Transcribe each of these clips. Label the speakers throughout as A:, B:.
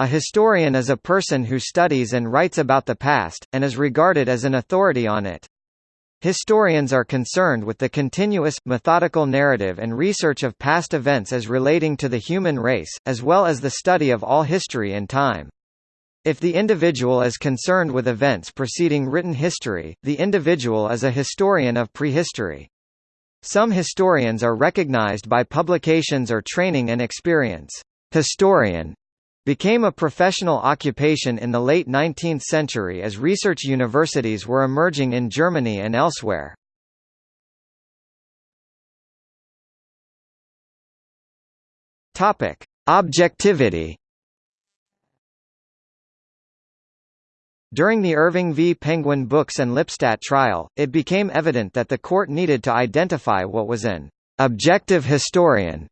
A: A historian is a person who studies and writes about the past, and is regarded as an authority on it. Historians are concerned with the continuous, methodical narrative and research of past events as relating to the human race, as well as the study of all history and time. If the individual is concerned with events preceding written history, the individual is a historian of prehistory. Some historians are recognized by publications or training and experience. Historian became a professional occupation in the late 19th century as research universities were emerging in Germany and elsewhere. Topic: Objectivity During the Irving v. Penguin Books and Lipstadt trial, it became evident that the court needed to identify what was an objective historian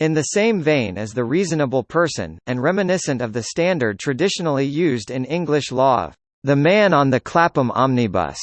A: in the same vein as the reasonable person, and reminiscent of the standard traditionally used in English law of the man on the Clapham omnibus.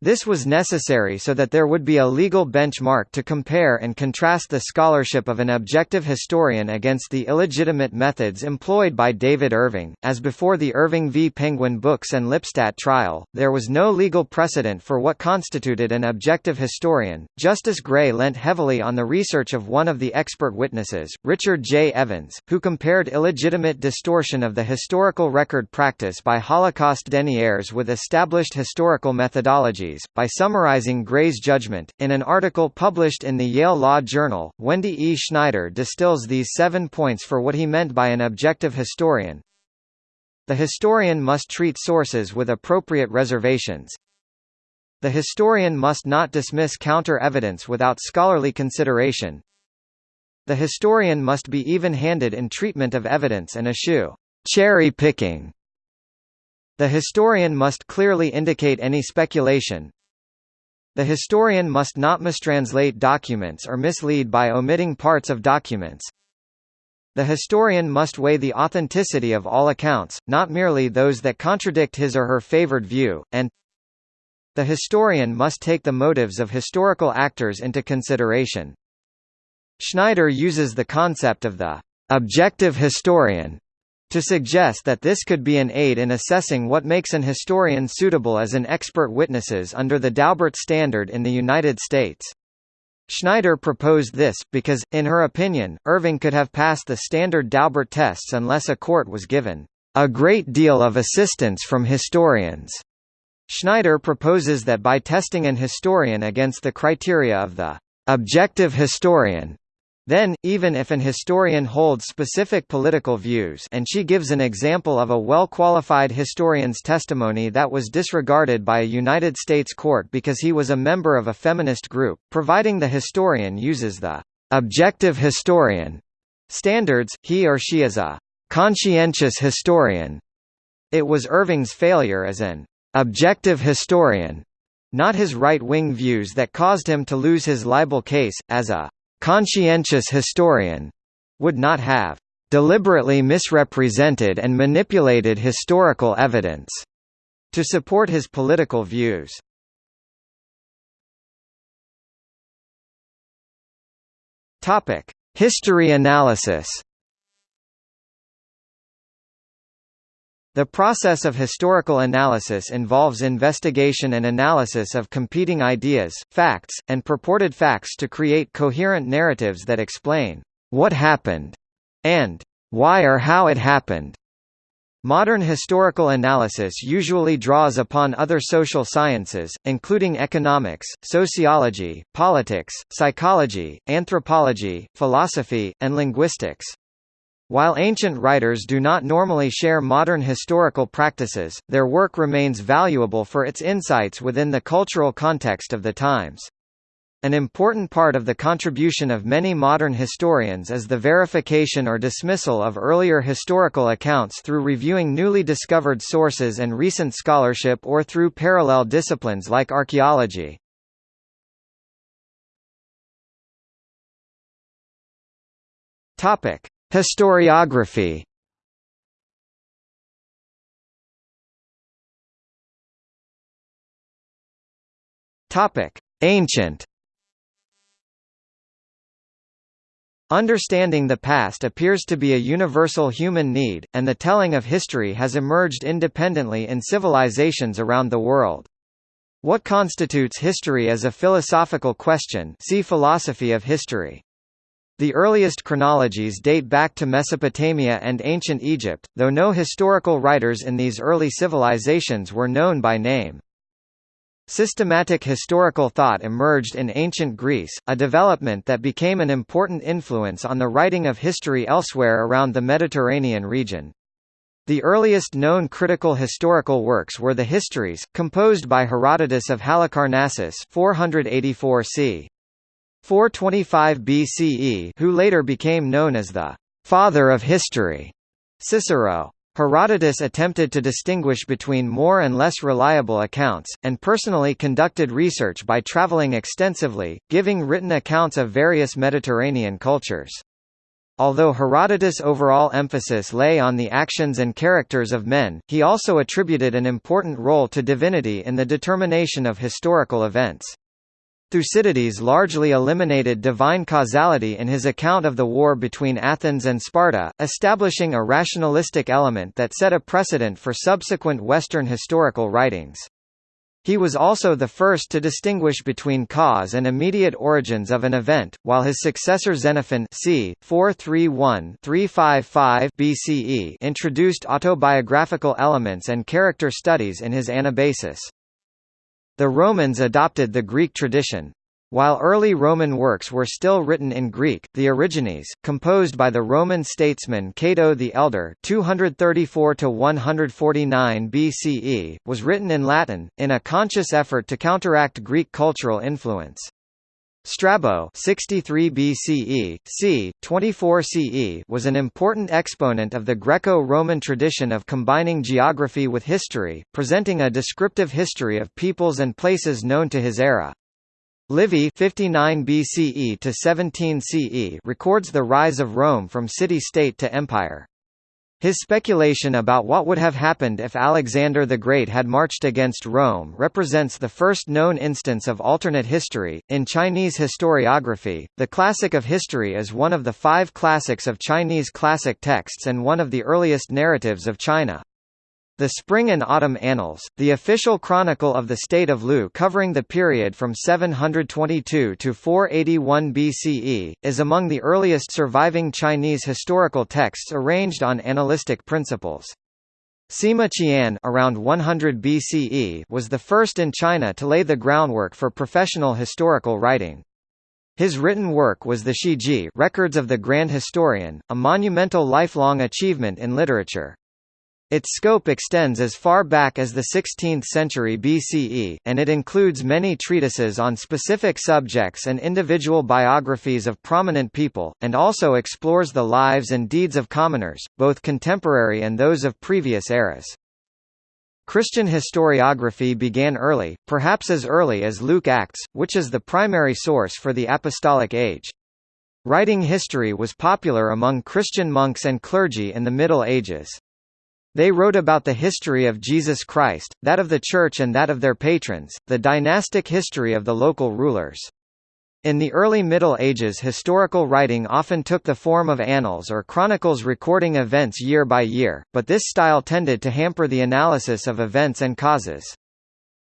A: This was necessary so that there would be a legal benchmark to compare and contrast the scholarship of an objective historian against the illegitimate methods employed by David Irving. As before the Irving v. Penguin Books and Lipstadt trial, there was no legal precedent for what constituted an objective historian. Justice Gray leant heavily on the research of one of the expert witnesses, Richard J. Evans, who compared illegitimate distortion of the historical record practice by Holocaust deniers with established historical methodology by summarizing Gray's judgment. In an article published in the Yale Law Journal, Wendy E. Schneider distills these seven points for what he meant by an objective historian. The historian must treat sources with appropriate reservations. The historian must not dismiss counter-evidence without scholarly consideration. The historian must be even-handed in treatment of evidence and eschew cherry-picking the historian must clearly indicate any speculation. The historian must not mistranslate documents or mislead by omitting parts of documents. The historian must weigh the authenticity of all accounts, not merely those that contradict his or her favored view, and the historian must take the motives of historical actors into consideration. Schneider uses the concept of the objective historian to suggest that this could be an aid in assessing what makes an historian suitable as an expert witnesses under the Daubert standard in the United States. Schneider proposed this, because, in her opinion, Irving could have passed the standard Daubert tests unless a court was given a great deal of assistance from historians. Schneider proposes that by testing an historian against the criteria of the objective historian, then, even if an historian holds specific political views and she gives an example of a well-qualified historian's testimony that was disregarded by a United States court because he was a member of a feminist group, providing the historian uses the «objective historian» standards, he or she is a «conscientious historian». It was Irving's failure as an «objective historian» not his right-wing views that caused him to lose his libel case, as a conscientious historian would not have deliberately misrepresented and manipulated historical evidence to support his political views. Topic: History analysis. The process of historical analysis involves investigation and analysis of competing ideas, facts, and purported facts to create coherent narratives that explain what happened and why or how it happened. Modern historical analysis usually draws upon other social sciences, including economics, sociology, politics, psychology, anthropology, philosophy, and linguistics. While ancient writers do not normally share modern historical practices, their work remains valuable for its insights within the cultural context of the times. An important part of the contribution of many modern historians is the verification or dismissal of earlier historical accounts through reviewing newly discovered sources and recent scholarship or through parallel disciplines like archaeology. Topic: Historiography Ancient Understanding the past appears to be a universal human need, and the telling of history has emerged independently in civilizations around the world. What constitutes history as a philosophical question see philosophy of history. The earliest chronologies date back to Mesopotamia and ancient Egypt, though no historical writers in these early civilizations were known by name. Systematic historical thought emerged in ancient Greece, a development that became an important influence on the writing of history elsewhere around the Mediterranean region. The earliest known critical historical works were the Histories, composed by Herodotus of Halicarnassus 484 c. 425 BCE who later became known as the «father of history» Cicero. Herodotus attempted to distinguish between more and less reliable accounts, and personally conducted research by traveling extensively, giving written accounts of various Mediterranean cultures. Although Herodotus' overall emphasis lay on the actions and characters of men, he also attributed an important role to divinity in the determination of historical events. Thucydides largely eliminated divine causality in his account of the war between Athens and Sparta, establishing a rationalistic element that set a precedent for subsequent Western historical writings. He was also the first to distinguish between cause and immediate origins of an event, while his successor Xenophon c. 431-355 BCE introduced autobiographical elements and character studies in his Anabasis. The Romans adopted the Greek tradition. While early Roman works were still written in Greek, the Origines, composed by the Roman statesman Cato the Elder 234–149 BCE, was written in Latin, in a conscious effort to counteract Greek cultural influence. Strabo 63 BCE, c. 24 CE was an important exponent of the Greco-Roman tradition of combining geography with history, presenting a descriptive history of peoples and places known to his era. Livy 59 BCE to 17 CE records the rise of Rome from city-state to empire. His speculation about what would have happened if Alexander the Great had marched against Rome represents the first known instance of alternate history. In Chinese historiography, the Classic of History is one of the five classics of Chinese classic texts and one of the earliest narratives of China. The Spring and Autumn Annals, the official chronicle of the state of Lu covering the period from 722 to 481 BCE, is among the earliest surviving Chinese historical texts arranged on annalistic principles. Sima Qian around 100 BCE was the first in China to lay the groundwork for professional historical writing. His written work was the Shiji Records of the Grand Historian, a monumental lifelong achievement in literature. Its scope extends as far back as the 16th century BCE, and it includes many treatises on specific subjects and individual biographies of prominent people, and also explores the lives and deeds of commoners, both contemporary and those of previous eras. Christian historiography began early, perhaps as early as Luke Acts, which is the primary source for the Apostolic Age. Writing history was popular among Christian monks and clergy in the Middle Ages. They wrote about the history of Jesus Christ, that of the Church and that of their patrons, the dynastic history of the local rulers. In the early Middle Ages historical writing often took the form of annals or chronicles recording events year by year, but this style tended to hamper the analysis of events and causes.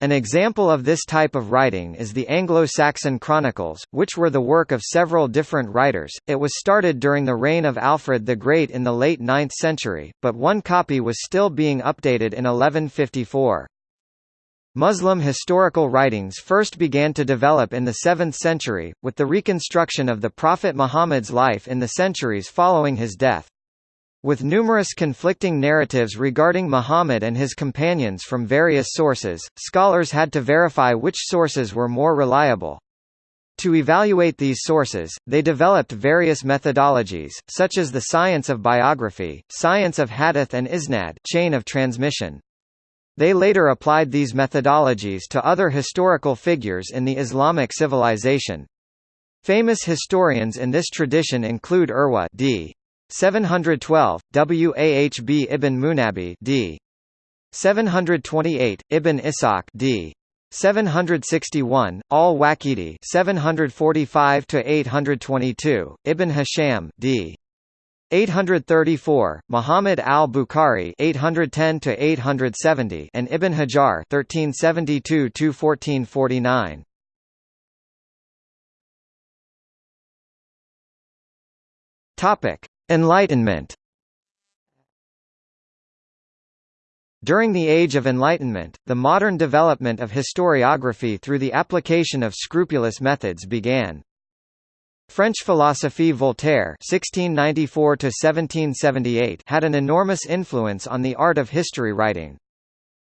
A: An example of this type of writing is the Anglo-Saxon Chronicles, which were the work of several different writers. It was started during the reign of Alfred the Great in the late 9th century, but one copy was still being updated in 1154. Muslim historical writings first began to develop in the 7th century, with the reconstruction of the Prophet Muhammad's life in the centuries following his death. With numerous conflicting narratives regarding Muhammad and his companions from various sources, scholars had to verify which sources were more reliable. To evaluate these sources, they developed various methodologies, such as the science of biography, science of hadith and isnad chain of transmission. They later applied these methodologies to other historical figures in the Islamic civilization. Famous historians in this tradition include Urwa d. 712, Wahb ibn Munabbih d. 728, Ibn Ishaq d. 761, Al-Waqidi 745 to 822, Ibn Hisham d. 834, Muhammad al-Bukhari 810 to 870, and Ibn Hajar 1372 to 1449. Topic: Enlightenment. During the Age of Enlightenment, the modern development of historiography through the application of scrupulous methods began. French philosophe Voltaire (1694–1778) had an enormous influence on the art of history writing.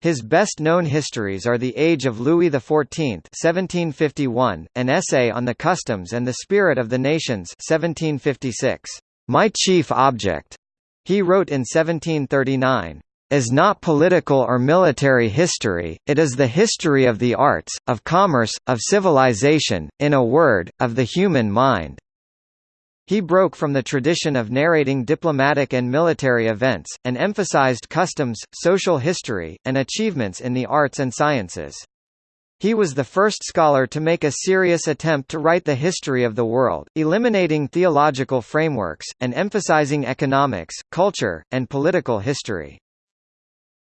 A: His best-known histories are The Age of Louis XIV (1751), an essay on the customs and the spirit of the nations (1756). My chief object, he wrote in 1739, is not political or military history, it is the history of the arts, of commerce, of civilization, in a word, of the human mind. He broke from the tradition of narrating diplomatic and military events, and emphasized customs, social history, and achievements in the arts and sciences. He was the first scholar to make a serious attempt to write the history of the world, eliminating theological frameworks, and emphasizing economics, culture, and political history.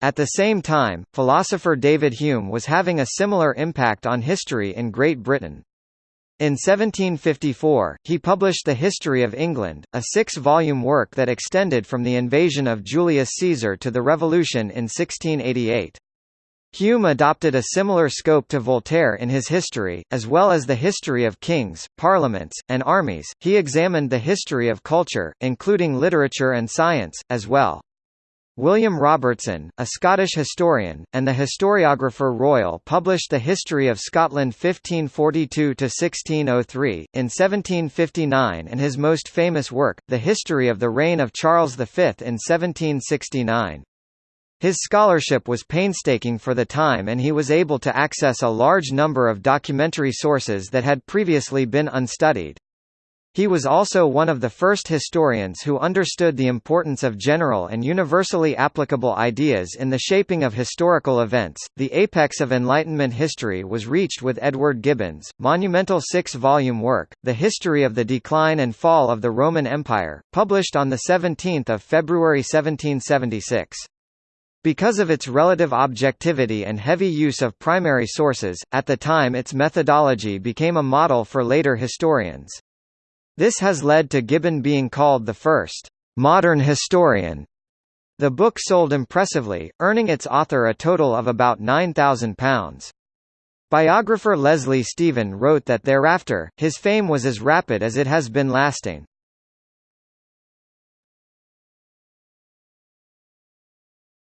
A: At the same time, philosopher David Hume was having a similar impact on history in Great Britain. In 1754, he published The History of England, a six-volume work that extended from the invasion of Julius Caesar to the Revolution in 1688. Hume adopted a similar scope to Voltaire in his history, as well as the history of kings, parliaments, and armies. He examined the history of culture, including literature and science, as well. William Robertson, a Scottish historian, and the historiographer Royal published The History of Scotland 1542–1603, in 1759 and his most famous work, The History of the Reign of Charles V in 1769. His scholarship was painstaking for the time and he was able to access a large number of documentary sources that had previously been unstudied. He was also one of the first historians who understood the importance of general and universally applicable ideas in the shaping of historical events. The apex of Enlightenment history was reached with Edward Gibbon's monumental six-volume work, The History of the Decline and Fall of the Roman Empire, published on the 17th of February 1776. Because of its relative objectivity and heavy use of primary sources, at the time its methodology became a model for later historians. This has led to Gibbon being called the first modern historian. The book sold impressively, earning its author a total of about £9,000. Biographer Leslie Stephen wrote that thereafter, his fame was as rapid as it has been lasting.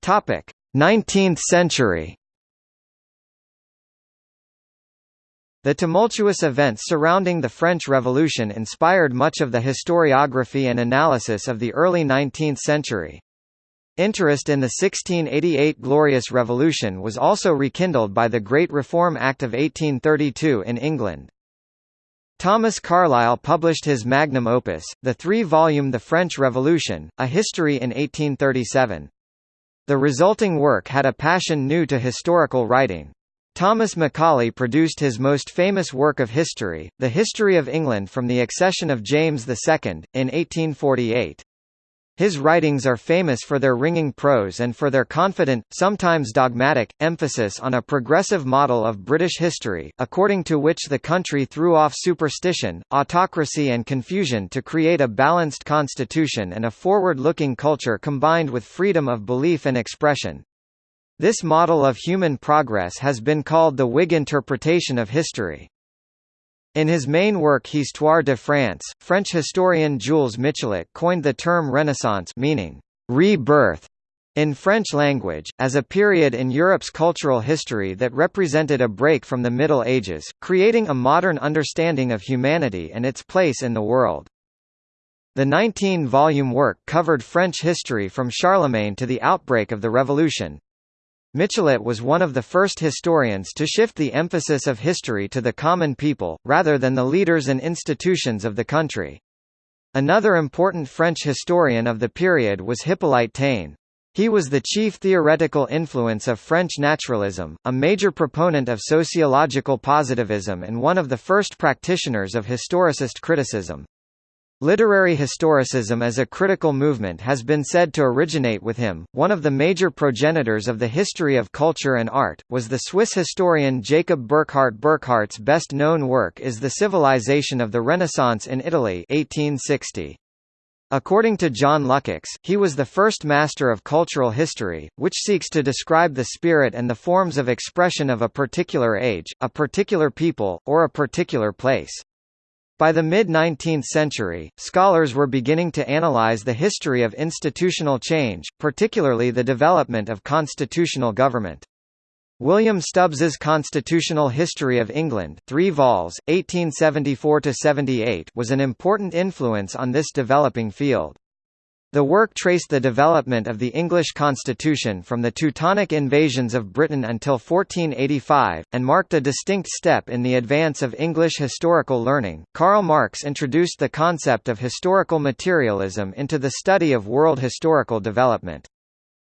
A: Topic: 19th century. The tumultuous events surrounding the French Revolution inspired much of the historiography and analysis of the early 19th century. Interest in the 1688 Glorious Revolution was also rekindled by the Great Reform Act of 1832 in England. Thomas Carlyle published his magnum opus, the three-volume The French Revolution, A History in 1837. The resulting work had a passion new to historical writing. Thomas Macaulay produced his most famous work of history, The History of England from the accession of James II, in 1848. His writings are famous for their ringing prose and for their confident, sometimes dogmatic, emphasis on a progressive model of British history, according to which the country threw off superstition, autocracy and confusion to create a balanced constitution and a forward-looking culture combined with freedom of belief and expression. This model of human progress has been called the Whig interpretation of history. In his main work Histoire de France, French historian Jules Michelet coined the term Renaissance meaning rebirth in French language, as a period in Europe's cultural history that represented a break from the Middle Ages, creating a modern understanding of humanity and its place in the world. The 19-volume work covered French history from Charlemagne to the outbreak of the Revolution, Michelet was one of the first historians to shift the emphasis of history to the common people, rather than the leaders and institutions of the country. Another important French historian of the period was Hippolyte Taine. He was the chief theoretical influence of French naturalism, a major proponent of sociological positivism and one of the first practitioners of historicist criticism. Literary historicism as a critical movement has been said to originate with him. One of the major progenitors of the history of culture and art was the Swiss historian Jacob Burckhardt. Burckhardt's best-known work is The Civilization of the Renaissance in Italy, 1860. According to John Lukács, he was the first master of cultural history, which seeks to describe the spirit and the forms of expression of a particular age, a particular people, or a particular place. By the mid-19th century, scholars were beginning to analyze the history of institutional change, particularly the development of constitutional government. William Stubbs's Constitutional History of England 3 vols, 1874–78 was an important influence on this developing field. The work traced the development of the English constitution from the Teutonic invasions of Britain until 1485, and marked a distinct step in the advance of English historical learning. Karl Marx introduced the concept of historical materialism into the study of world historical development.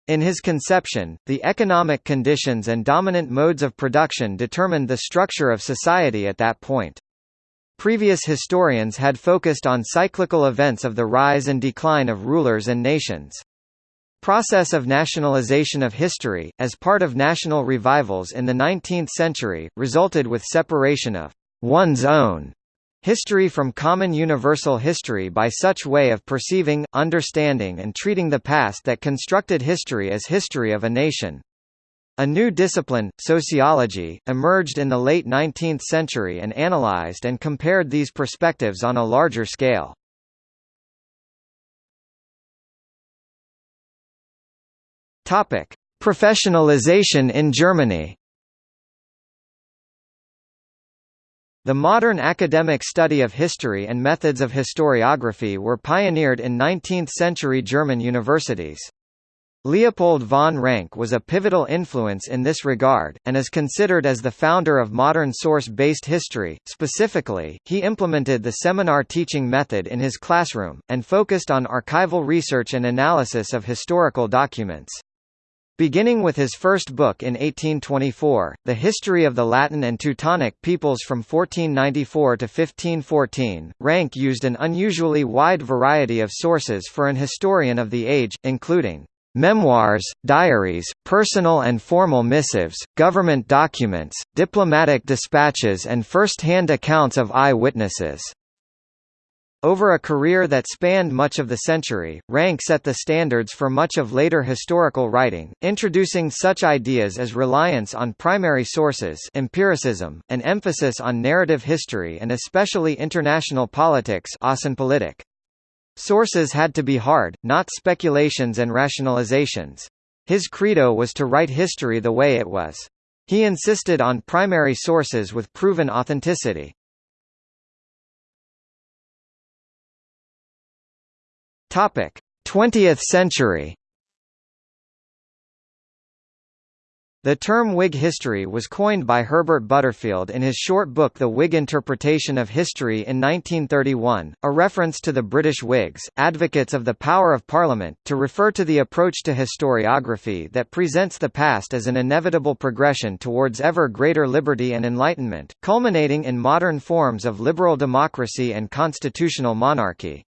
A: In his conception, the economic conditions and dominant modes of production determined the structure of society at that point. Previous historians had focused on cyclical events of the rise and decline of rulers and nations. Process of nationalization of history, as part of national revivals in the 19th century, resulted with separation of one's own history from common universal history by such way of perceiving, understanding and treating the past that constructed history as history of a nation. A new discipline, sociology, emerged in the late 19th century and analyzed and compared these perspectives on a larger scale. Topic: Professionalization in Germany. The modern academic study of history and methods of historiography were pioneered in 19th-century German universities. Leopold von Ranke was a pivotal influence in this regard, and is considered as the founder of modern source-based history. Specifically, he implemented the seminar teaching method in his classroom, and focused on archival research and analysis of historical documents. Beginning with his first book in 1824, The History of the Latin and Teutonic Peoples from 1494 to 1514, Ranke used an unusually wide variety of sources for an historian of the age, including memoirs, diaries, personal and formal missives, government documents, diplomatic dispatches and first-hand accounts of eye-witnesses. Over a career that spanned much of the century, Ranke set the standards for much of later historical writing, introducing such ideas as reliance on primary sources empiricism, an emphasis on narrative history and especially international politics. Sources had to be hard, not speculations and rationalizations. His credo was to write history the way it was. He insisted on primary sources with proven authenticity. Topic: 20th century. The term Whig history was coined by Herbert Butterfield in his short book The Whig Interpretation of History in 1931, a reference to the British Whigs, advocates of the power of Parliament, to refer to the approach to historiography that presents the past as an inevitable progression towards ever greater liberty and enlightenment, culminating in modern forms of liberal democracy and constitutional monarchy.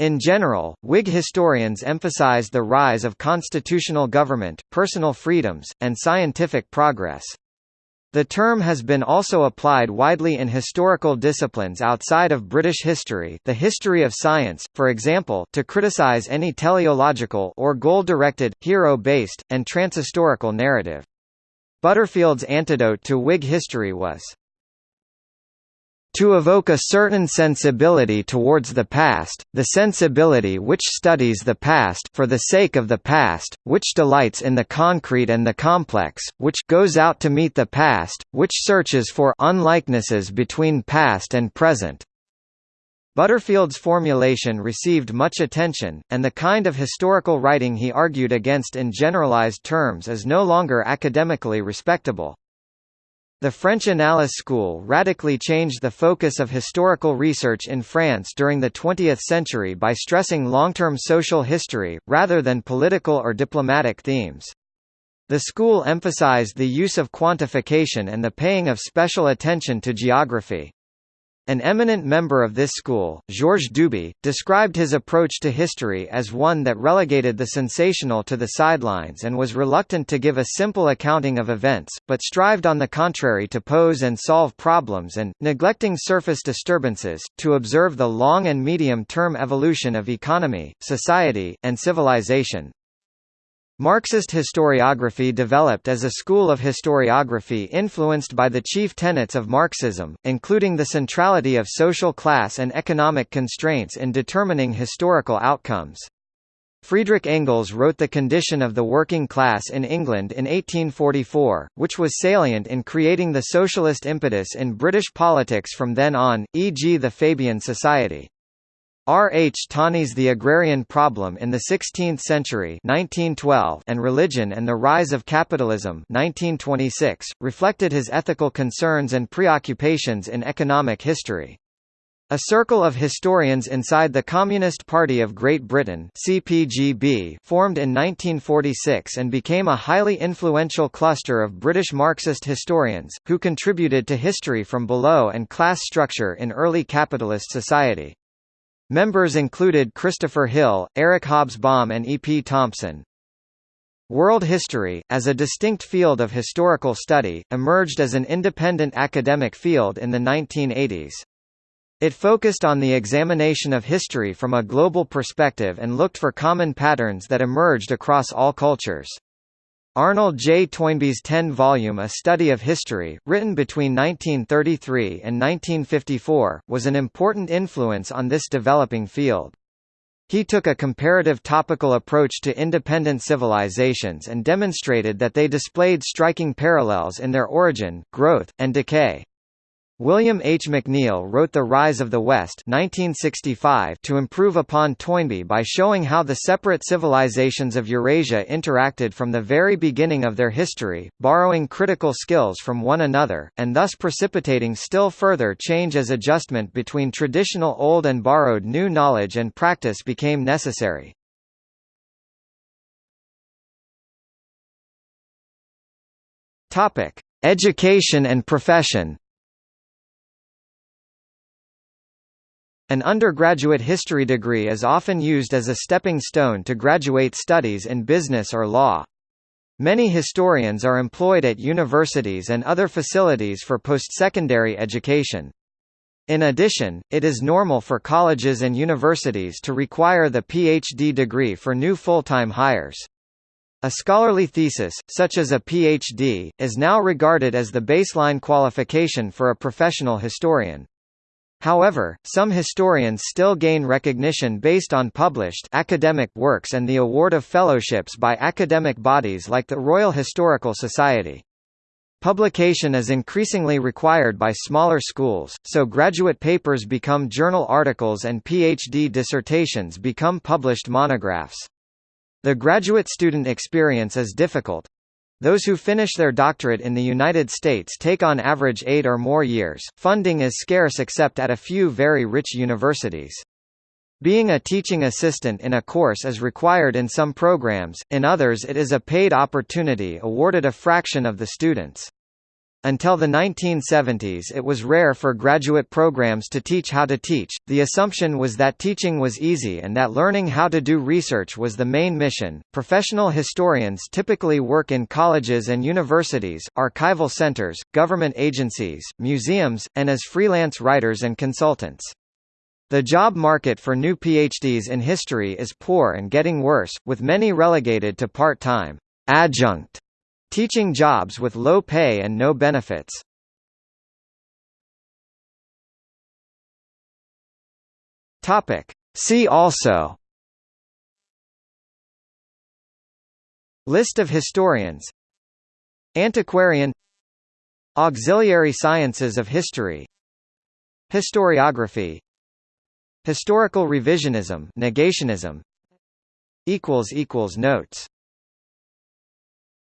A: In general, Whig historians emphasized the rise of constitutional government, personal freedoms, and scientific progress. The term has been also applied widely in historical disciplines outside of British history the history of science, for example to criticize any teleological or goal-directed, hero-based, and transhistorical narrative. Butterfield's antidote to Whig history was, to evoke a certain sensibility towards the past, the sensibility which studies the past for the sake of the past, which delights in the concrete and the complex, which goes out to meet the past, which searches for unlikenesses between past and present. Butterfield's formulation received much attention, and the kind of historical writing he argued against in generalized terms is no longer academically respectable. The French Annales school radically changed the focus of historical research in France during the 20th century by stressing long-term social history, rather than political or diplomatic themes. The school emphasized the use of quantification and the paying of special attention to geography. An eminent member of this school, Georges Duby, described his approach to history as one that relegated the sensational to the sidelines and was reluctant to give a simple accounting of events, but strived on the contrary to pose and solve problems and, neglecting surface disturbances, to observe the long and medium-term evolution of economy, society, and civilization. Marxist historiography developed as a school of historiography influenced by the chief tenets of Marxism, including the centrality of social class and economic constraints in determining historical outcomes. Friedrich Engels wrote The Condition of the Working Class in England in 1844, which was salient in creating the socialist impetus in British politics from then on, e.g. the Fabian Society. R. H. Tawney's The Agrarian Problem in the Sixteenth Century 1912 and Religion and the Rise of Capitalism 1926, reflected his ethical concerns and preoccupations in economic history. A circle of historians inside the Communist Party of Great Britain CPGB formed in 1946 and became a highly influential cluster of British Marxist historians, who contributed to history from below and class structure in early capitalist society. Members included Christopher Hill, Eric Hobsbawm and E. P. Thompson. World history, as a distinct field of historical study, emerged as an independent academic field in the 1980s. It focused on the examination of history from a global perspective and looked for common patterns that emerged across all cultures. Arnold J. Toynbee's ten-volume A Study of History, written between 1933 and 1954, was an important influence on this developing field. He took a comparative topical approach to independent civilizations and demonstrated that they displayed striking parallels in their origin, growth, and decay. William H. McNeill wrote The Rise of the West 1965 to improve upon Toynbee by showing how the separate civilizations of Eurasia interacted from the very beginning of their history, borrowing critical skills from one another, and thus precipitating still further change as adjustment between traditional old and borrowed new knowledge and practice became necessary. Education and profession An undergraduate history degree is often used as a stepping stone to graduate studies in business or law. Many historians are employed at universities and other facilities for post-secondary education. In addition, it is normal for colleges and universities to require the PhD degree for new full-time hires. A scholarly thesis, such as a PhD, is now regarded as the baseline qualification for a professional historian. However, some historians still gain recognition based on published academic works and the award of fellowships by academic bodies like the Royal Historical Society. Publication is increasingly required by smaller schools, so graduate papers become journal articles and PhD dissertations become published monographs. The graduate student experience is difficult, those who finish their doctorate in the United States take on average eight or more years. Funding is scarce except at a few very rich universities. Being a teaching assistant in a course is required in some programs, in others it is a paid opportunity awarded a fraction of the students. Until the 1970s it was rare for graduate programs to teach how to teach, the assumption was that teaching was easy and that learning how to do research was the main mission. Professional historians typically work in colleges and universities, archival centers, government agencies, museums, and as freelance writers and consultants. The job market for new PhDs in history is poor and getting worse, with many relegated to part-time adjunct Teaching jobs with low pay and no benefits. Topic. See also. List of historians. Antiquarian. Auxiliary sciences of history. Historiography. Historical revisionism negationism. Notes